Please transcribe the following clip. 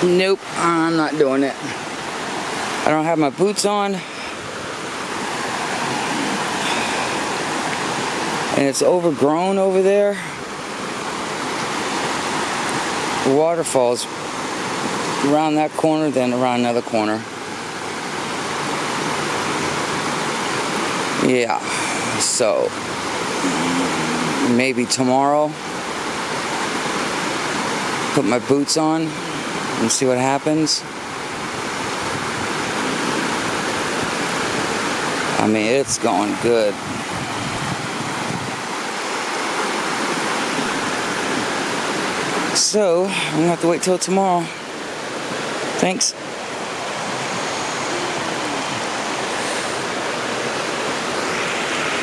Nope, I'm not doing it. I don't have my boots on. And it's overgrown over there. The waterfalls around that corner, then around another corner. Yeah, so maybe tomorrow put my boots on and see what happens. I mean, it's going good. So, I'm gonna have to wait till tomorrow. Thanks.